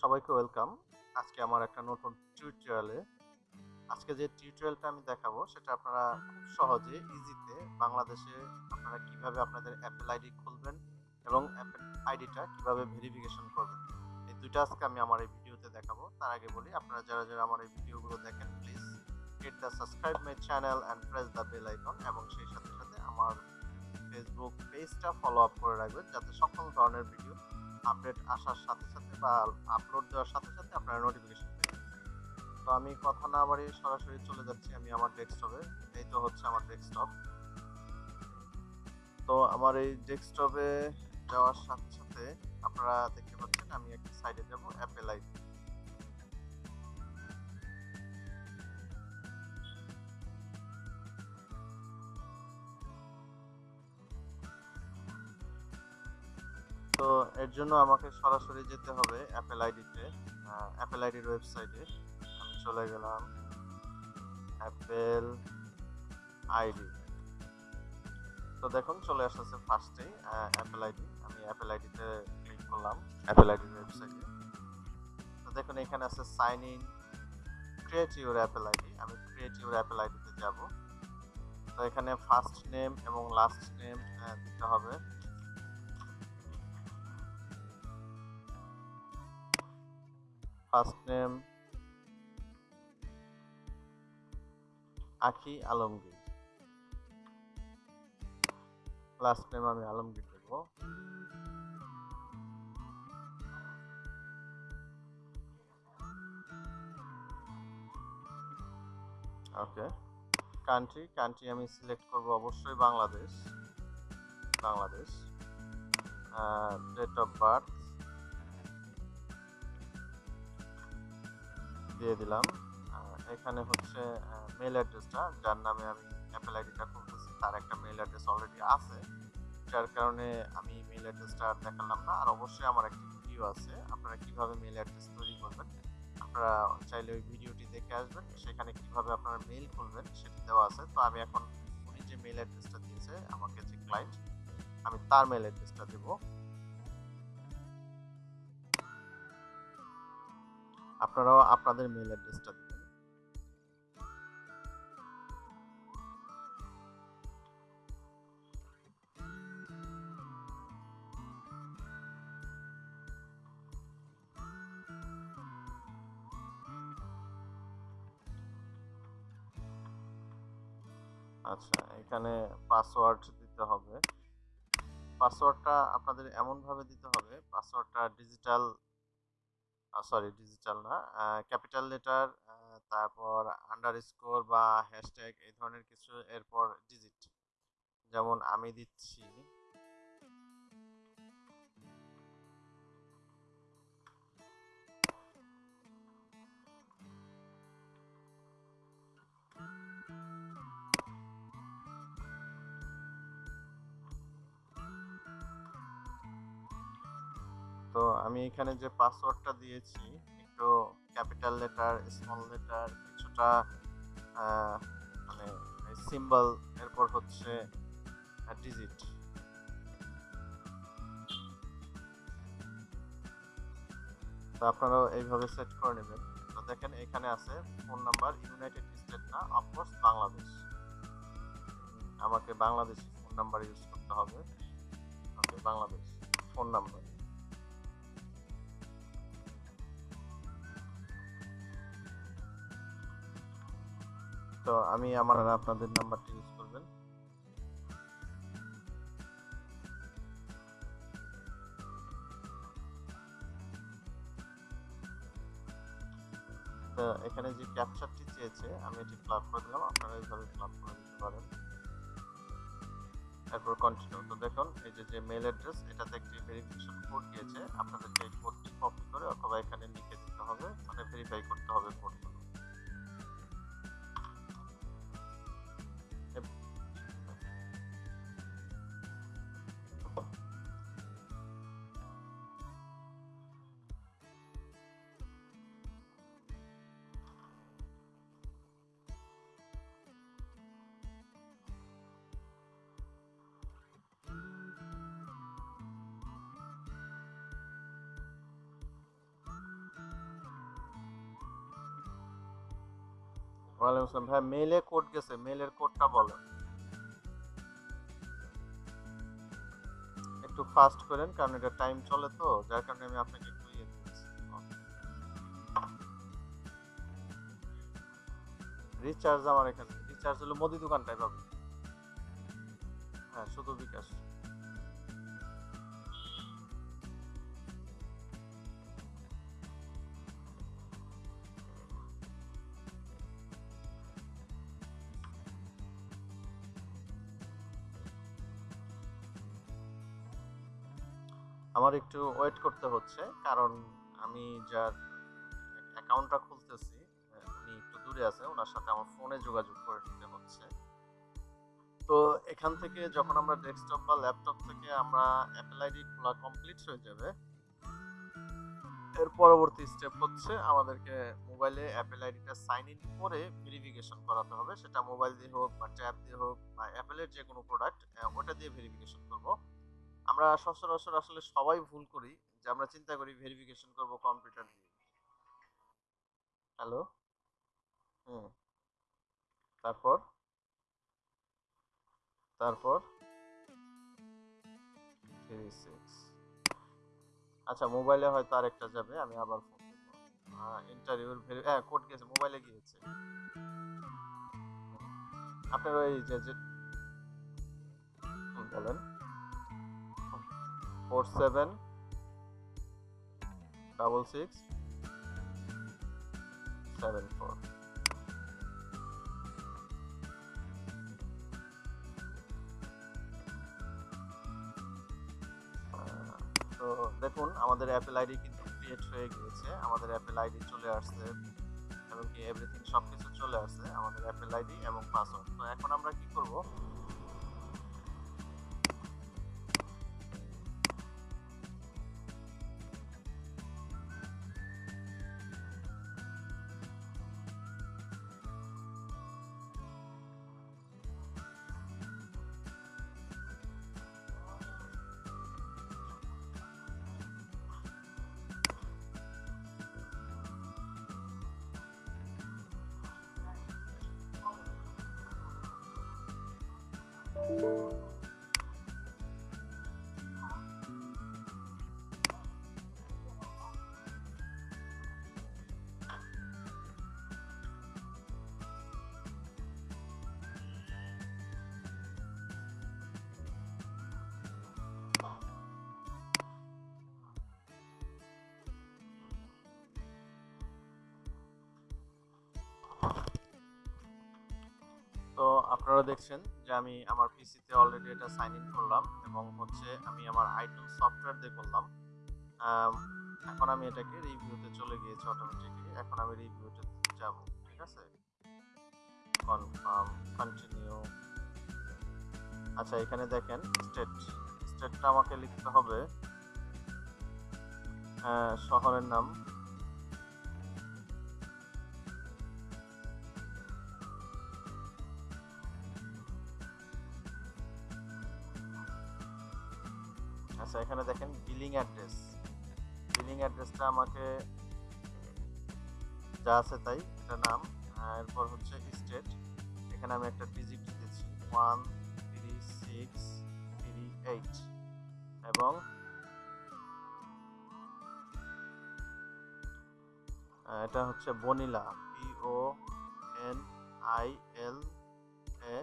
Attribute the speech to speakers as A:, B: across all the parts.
A: সবাইকে ওয়েলকাম। আজকে আমার একটা নতুন টিউটোরিয়ালে আজকে যে টিউটোরিয়ালটা আমি দেখাবো, সেটা আপনারা খুব সহজে ইজিতে বাংলাদেশে আপনারা কীভাবে আপনাদের অ্যাপেল আইডি খুলবেন এবং অ্যাপেল আইডিটা কীভাবে ভেরিফিকেশন করবেন। এই দুইটা আজকে আমি আমার এই ভিডিওতে দেখাবো। তার আগে বলি, আপনারা যারা যারা আমার এই ভিডিওগুলো দেখেন please hit the subscribe my channel and press the bell icon এবং সেই সাথে সাথে আমার ফেসবুক পেজটা ফলো আপ করে রাখবেন, যাতে সকল ধরনের ভিডিও আপডেট আসার সাথে সাথে বা আপলোড দেওয়ার সাথে সাথে আপনার নোটিফিকেশন পেয়ে। তো আমি কথা না বাড়িয়ে সরাসরি চলে যাচ্ছি আমি আমার ডেস্কটপে এই তো হচ্ছে আমার ডেস্কটপ তো আমার এই ডেস্কটপে যাওয়ার সাথে সাথে আপনারা দেখতে পাচ্ছেন আমি একটা সাইডে যাব অ্যাপেল আইডি এর জন্য আমাকে সরাসরি যেতে হবে অ্যাপেল আইডিতে অ্যাপেল আইডির ওয়েবসাইটে আমি চলে গেলাম অ্যাপেল আইডি তো দেখুন, চলে আসতেছে ফার্স্টেই অ্যাপেল আইডি আমি অ্যাপেল আইডিতে ক্লিক করলাম অ্যাপেল আইডির ওয়েবসাইটে তো দেখুন, এখানে আছে sign in create your Apple ID আমি ক্রিয়েট ইউর অ্যাপেল আইডিতে যাব। তো এখানে ফার্স্ট নেম এবং লাস্ট নেম দিতে হবে। ফার্স্ট নেম আখি আলমগীর। লাস্ট নেম আমি আলমগীর দেবো ওকে কান্ট্রি কান্ট্রি আমি সিলেক্ট করব অবশ্যই Bangladesh. Bangladesh. Date of birth দিয়ে দিলাম। এখানে হচ্ছে মেল অ্যাড্রেসটা যার নামে আমি অ্যাপেল আইডিটা খুলতেছি, তার একটা মেল অ্যাড্রেস অলরেডি আছে। যার কারণে আমি মেল অ্যাড্রেসটা আর দেখালাম না। আর অবশ্যই আমার একটি ভিডিও আছে, আপনারা কীভাবে মেল অ্যাড্রেস তৈরি করবেন, আপনারা চাইলে ওই ভিডিওটি দেখে আসবেন, সেখানে কীভাবে আপনারা মেল খুলবেন সেটি দেওয়া আছে। তো আমি এখন উনি যে মেল অ্যাড্রেসটা দিয়েছে, আমাকে যে ক্লায়েন্ট আমি তার মেল অ্যাড্রেসটা দেবো। আপনারাও আপনাদের মেল অ্যাড্রেসটা দিবেন। আচ্ছা এখানে পাসওয়ার্ড দিতে হবে। পাসওয়ার্ডটা আপনাদের এমনভাবে দিতে হবে পাসওয়ার্ডটা ডিজিটাল সরি ডিজিটাল না। ক্যাপিটাল লেটার তারপর আন্ডার স্কোর বা হ্যাশট্যাগ এই ধরনের কিছু, এরপর ডিজিট যেমন আমি দিচ্ছি। তো আমি এখানে যে পাসওয়ার্ডটা দিয়েছি, একটু ক্যাপিটাল লেটার স্মল লেটার কিছুটা মানে সিম্বল এরপর হচ্ছে ডিজিট তো আপনারাও এইভাবে সেট করে নেবেন। তো দেখেন এখানে আছে ফোন নাম্বার ইউনাইটেড স্টেট না অফকোর্স বাংলাদেশ আমাকে বাংলাদেশি ফোন নাম্বার ইউজ করতে হবে। বাংলাদেশ ফোন নাম্বার তো আমি আমার আর আপনাদের নাম্বারটি ইউজ করবেন। তো এখানে যে ক্যাপচারটি চেয়েছে, আমি এটি ফ্লাপ করে দিলাম। আপনারা এইভাবে ফ্লাপ করে দিতে পারেন। তারপর কন্টিনিউ তো দেখুন, এই যে যে মেল অ্যাড্রেস এটাতে একটি ভেরিফিকেশন কোড দিয়েছে। আপনাদেরকে এই কোডটি কপি করে অথবা এখানে লিখে দিতে হবে। মানে ভেরিফাই করতে হবে কোডগুলো ওয়ালাইকুম আসসালাম। ভাই মেইলে কোড গেছে মেইলের কোডটা বলেন একটু ফাস্ট করেন, কারণ এটা টাইম চলে তো, যার কারণে আমি আপনাকে ইয়ে দিচ্ছি। রিচার্জ আমার এখানে। রিচার্জ হলো মুদি দোকানটাই পাবে হ্যাঁ শুধু বিকাশ। আমার একটু ওয়েট করতে হচ্ছে, কারণ আমি যার অ্যাকাউন্টটা খুলতেছি, উনি একটু দূরে আছে ওনার সাথে আমার ফোনে যোগাযোগ করে নিতে হচ্ছে। তো এখান থেকে যখন আমরা ডেস্কটপ বা ল্যাপটপ থেকে আমরা অ্যাপেল আইডি খোলা কমপ্লিট হয়ে যাবে, এর পরবর্তী স্টেপ হচ্ছে আমাদেরকে মোবাইলে অ্যাপেল আইডিটা সাইন ইন করে ভেরিফিকেশন করাতে হবে। সেটা মোবাইল দিয়ে হোক বা ট্যাব দিয়ে হোক বা অ্যাপেলের যে কোনো প্রোডাক্ট ওটা দিয়ে ভেরিফিকেশন করব। আমরা সচরাচর আসলে সবাই ভুল করি যে আমরা চিন্তা করি ভেরিফিকেশন করব কম্পিউটার দিয়ে। হ্যালো হুম। তারপর? তারপর? আচ্ছা মোবাইলে হয়তো আরেকটা যাবে, আমি আবার ফোন দেবো ইন্টারভিউর হ্যাঁ কোড গেছে মোবাইলে গিয়েছে। আপনার ওই যে বলেন। Four seven double six seven four তো দেখুন, আমাদের অ্যাপেল আইডি কিন্তু ক্রিয়েট হয়ে গিয়েছে। আমাদের অ্যাপেল আইডি চলে আসছে এবং কি এভরিথিং সব কিছু চলে আসছে, আমাদের অ্যাপেল আইডি এবং পাসওয়ার্ড তো এখন আমরা কি করব? তো আপনারা দেখছেন যে আমি আমার পিসিতে অলরেডি এটা সাইন ইন করলাম এবং হচ্ছে আমি আমার আইটুন সফটওয়্যার দিয়ে করলাম। এখন আমি এটাকে রিভিউতে চলে গিয়েছি অটোমেটিকলি এখন আমি রিভিউতে যাব, ঠিক আছে? কনফার্ম কন্টিনিউ আচ্ছা এখানে দেখেন স্টেট স্টেটটা আমাকে লিখতে হবে শহরের নাম। আচ্ছা এখানে দেখেন বিলিং অ্যাড্রেস বিলিং অ্যাড্রেসটা আমাকে যা আছে তাই, এটা নাম এরপর হচ্ছে স্টেট এখানে আমি একটা ডিজিট দিতেছি one three six three eight এবং এটা হচ্ছে Bonila B O N I L A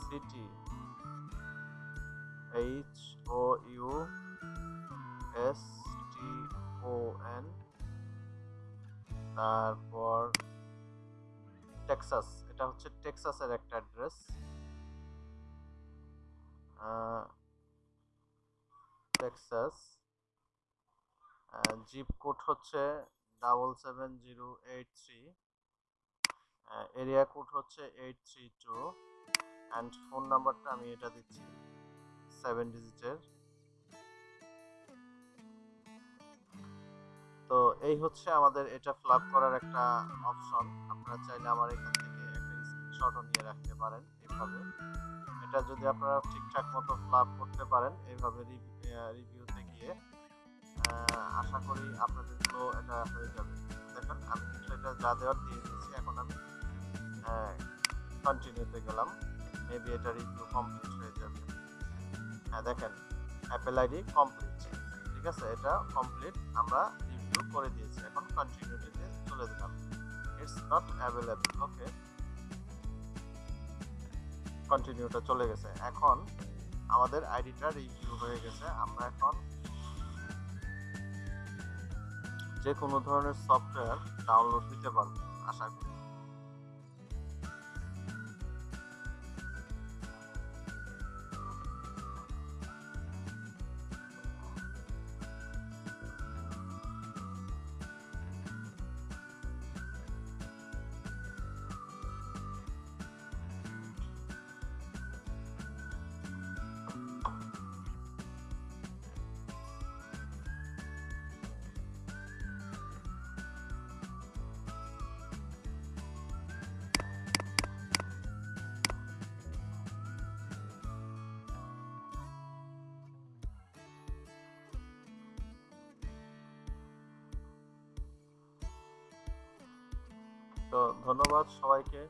A: city H S T O N তারপর টেক্সাস এটা হচ্ছে টেক্সাসের একটা অ্যাড্রেস টেক্সাস জিপ কোড হচ্ছে double seven zero eight three area code হচ্ছে eight three two and phone নাম্বারটা আমি এটা দিচ্ছি সেভেন ডিজিটের তো এই হচ্ছে আমাদের এটা ফ্লাপ করার একটা অপশন আপনারা চাইলে আমার এখান থেকে একটা স্ক্রিনশটও নিয়ে রাখতে পারেন এইভাবে। এটা যদি আপনারা ঠিকঠাক মতো ফ্লাপ করতে পারেন, এইভাবে রিভিউতে গিয়ে আশা করি আপনাদের আপনাদেরগুলো এটা হয়ে যাবে। দেখেন, আমি কিন্তু এটা যা দেওয়ার দিয়ে দিয়েছি, এখন আমি কন্টিনিউতে গেলাম। মেবি এটা রিভিউ কমপ্লিট হয়ে যাবে। হ্যাঁ দেখেন অ্যাপেল আইডি কমপ্লিট ঠিক আছে, এটা কমপ্লিট আমরা রিভিউ করে দিয়েছি। এখন কন্টিনিউটিতে চলে দিলাম ইটস নট অ্যাভেলেবল ওকে কন্টিনিউটা চলে গেছে। এখন আমাদের আইডিটা রিভিউ হয়ে গেছে। আমরা এখন যে কোনো ধরনের সফটওয়্যার ডাউনলোড দিতে পারব, আশা করি। তো ধন্যবাদ সবাইকে।